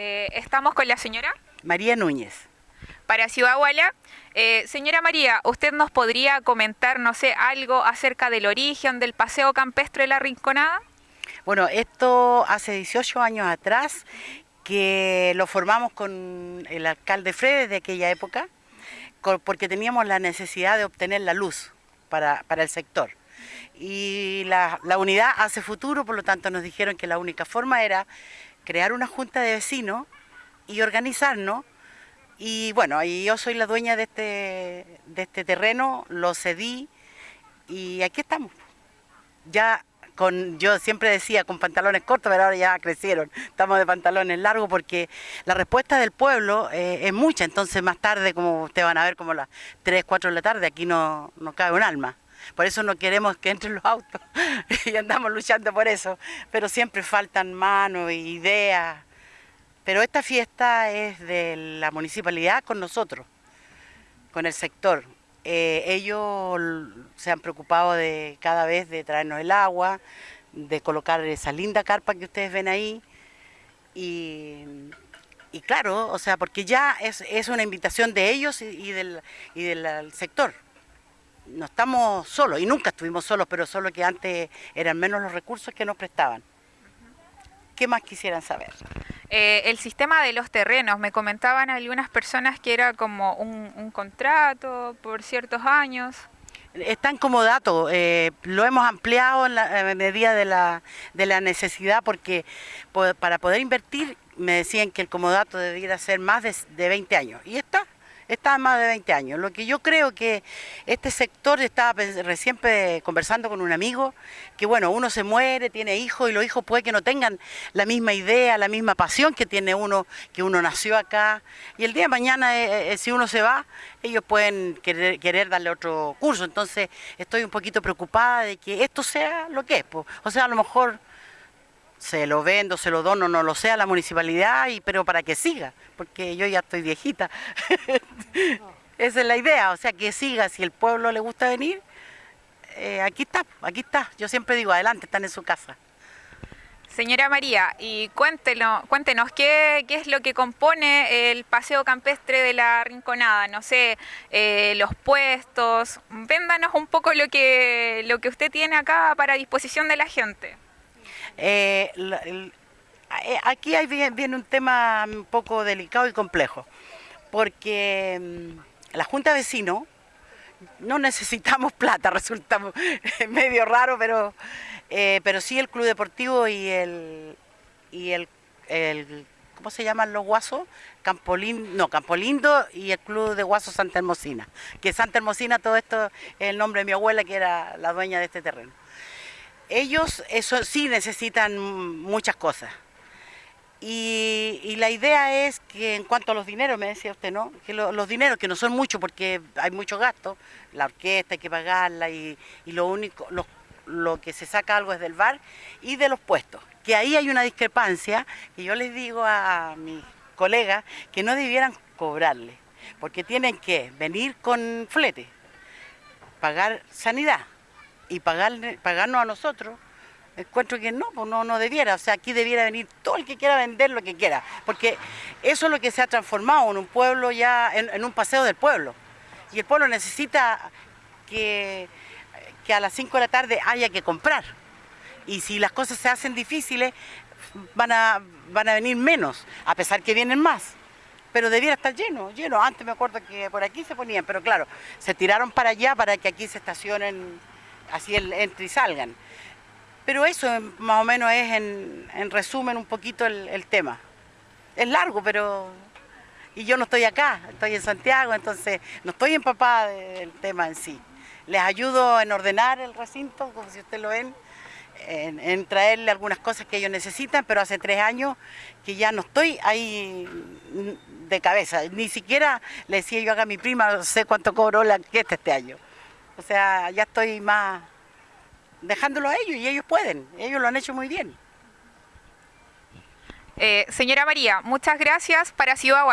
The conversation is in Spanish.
Eh, estamos con la señora María Núñez. Para Ciudad Guala. Eh, señora María, ¿usted nos podría comentar, no sé, algo acerca del origen del paseo campestre de la Rinconada? Bueno, esto hace 18 años atrás que lo formamos con el alcalde Fredes de aquella época, porque teníamos la necesidad de obtener la luz para, el sector. Y la, la unidad hace futuro, por lo tanto nos dijeron que la única forma era crear una junta de vecinos y organizarnos. Y bueno, y yo soy la dueña de este, de este terreno, lo cedí y aquí estamos. Ya con, yo siempre decía con pantalones cortos, pero ahora ya crecieron, estamos de pantalones largos porque la respuesta del pueblo eh, es mucha, entonces más tarde, como ustedes van a ver, como las 3, 4 de la tarde, aquí no, no cabe un alma. Por eso no queremos que entren los autos y andamos luchando por eso. Pero siempre faltan manos ideas. Pero esta fiesta es de la municipalidad con nosotros, con el sector. Eh, ellos se han preocupado de cada vez de traernos el agua, de colocar esa linda carpa que ustedes ven ahí. Y, claro, o sea, porque ya es, una invitación de ellos y, del, y del sector no estamos solos y nunca estuvimos solos, pero solo que antes eran menos los recursos que nos prestaban. ¿Qué más quisieran saber? Eh, el sistema de los terrenos, me comentaban algunas personas que era como un, contrato por ciertos años. Están como dato, eh, lo hemos ampliado en la medida de la, de la necesidad porque para poder invertir me decían que el comodato debiera ser más de, de 20 años y está, está más de 20 años. Lo que yo creo que este sector, estaba recién conversando con un amigo, que bueno, uno se muere, tiene hijos y los hijos puede que no tengan la misma idea, la misma pasión que tiene uno, que uno nació acá. Y el día de mañana, eh, eh, eh, si uno se va, ellos pueden querer, querer, darle otro curso. Entonces estoy un poquito preocupada de que esto sea lo que es. O sea, a lo mejor se lo vendo, se lo dono, no lo sé a la municipalidad, y, pero para que siga, porque yo ya estoy viejita. Esa es la idea, o sea, que siga, si el pueblo le gusta venir, eh, aquí está, aquí está. Yo siempre digo, adelante, están en su casa. Señora María, y cuéntenos, cuéntenos ¿qué, qué, es lo que compone el paseo campestre de la Rinconada, no sé, eh, los puestos, véndanos un poco lo que, lo que usted tiene acá para disposición de la gente. Eh, eh, aquí viene un tema un poco delicado y complejo, porque mm, la Junta de Vecinos no necesitamos plata, resulta medio raro, pero, eh, pero sí el Club Deportivo y el, y el, ¿cómo se llaman los guasos? Campolindo, no, Campolindo y el Club de Guasos Santa Hermosina, que Santa Hermosina, todo esto es el nombre de mi abuela, que era la dueña de este terreno ellos eso sí necesitan muchas cosas. Y, la idea es que en cuanto a los dineros, me decía usted, ¿no? Que los dineros, que no son muchos porque hay mucho gasto, la orquesta hay que pagarla y, lo único, lo, lo, que se saca algo es del bar y de los puestos. Que ahí hay una discrepancia que yo les digo a mis colegas que no debieran cobrarle, porque tienen que venir con flete, pagar sanidad, y pagarnos a nosotros, encuentro que no, pues no, no debiera, o sea, aquí debiera venir todo el que quiera vender lo que quiera, porque eso es lo que se ha transformado en un pueblo ya, en, un paseo del pueblo, y el pueblo necesita que, que a las 5 de la tarde haya que comprar, y si las cosas se hacen difíciles, van a, van a venir menos, a pesar que vienen más. Pero debiera estar lleno, lleno. Antes me acuerdo que por aquí se ponían, pero claro, se tiraron para allá para que aquí se estacionen así el, entre y salgan. Pero eso más o menos es en, resumen un poquito el, tema. Es largo, pero... Y yo no estoy acá, estoy en Santiago, entonces no estoy empapada del tema en sí. Les ayudo en ordenar el recinto, como si ustedes lo ven, en, traerle algunas cosas que ellos necesitan, pero hace tres años que ya no estoy ahí de cabeza. Ni siquiera le decía yo a mi prima, sé cuánto cobró la orquesta este año. O sea, ya estoy más dejándolo a ellos y ellos pueden, ellos lo han hecho muy bien. Eh, señora María, muchas gracias. Para Ciudad